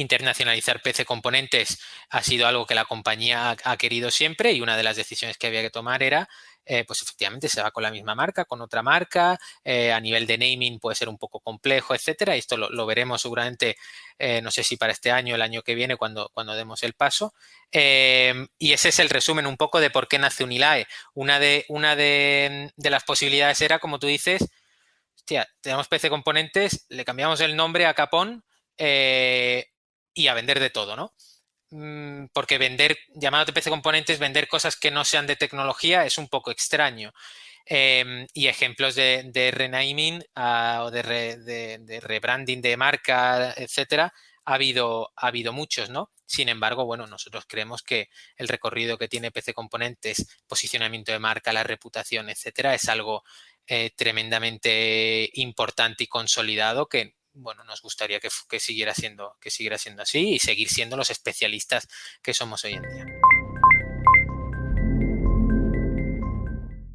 internacionalizar PC Componentes ha sido algo que la compañía ha, querido siempre y una de las decisiones que había que tomar era, eh, pues efectivamente se va con la misma marca, con otra marca, eh, a nivel de naming puede ser un poco complejo, etcétera. Esto lo, veremos seguramente, eh, no sé si para este año el año que viene cuando, cuando demos el paso. y ese es el resumen un poco de por qué nace Unilae. Una de, una de las posibilidades era, como tú dices, hostia, tenemos PC Componentes, le cambiamos el nombre a Capón, y a vender de todo, ¿no? Mm, porque vender, llamado PC Componentes, vender cosas que no sean de tecnología es un poco extraño. Em, y ejemplos de, renaming ah, o de, rebranding de marca, etcétera, ha habido, ha habido muchos, ¿no? Sin embargo, bueno, nosotros creemos que el recorrido que tiene PC Componentes, posicionamiento de marca, la reputación, etcétera, es algo eh, tremendamente importante y consolidado que, bueno, nos gustaría que, siguiera siendo, que siguiera siendo así y seguir siendo los especialistas que somos hoy en día.